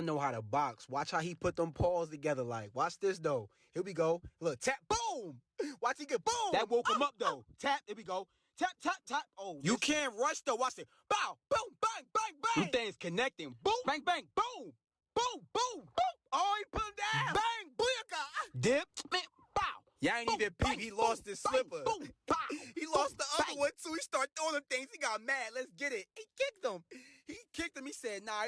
son know how to box. Watch how he put them paws together. Like, watch this though. Here we go. Look, tap, boom. Watch he get boom. That woke him up though. Tap, Here we go. Tap, tap, tap. Oh, You can't rush though. Watch it. Bow, boom, bang, bang, bang. Two things connecting. Boom, bang, bang, boom, boom, boom, boom. Oh, he put him down. Bang, booyaka. Dip, man, bow. Y'all ain't Boom, even peep. He boom, lost his bang, slipper. Boom, bow. He lost boom, the other bang. one too. He started throwing them things. He got mad. Let's get it. He kicked him. He kicked him. He said, nah,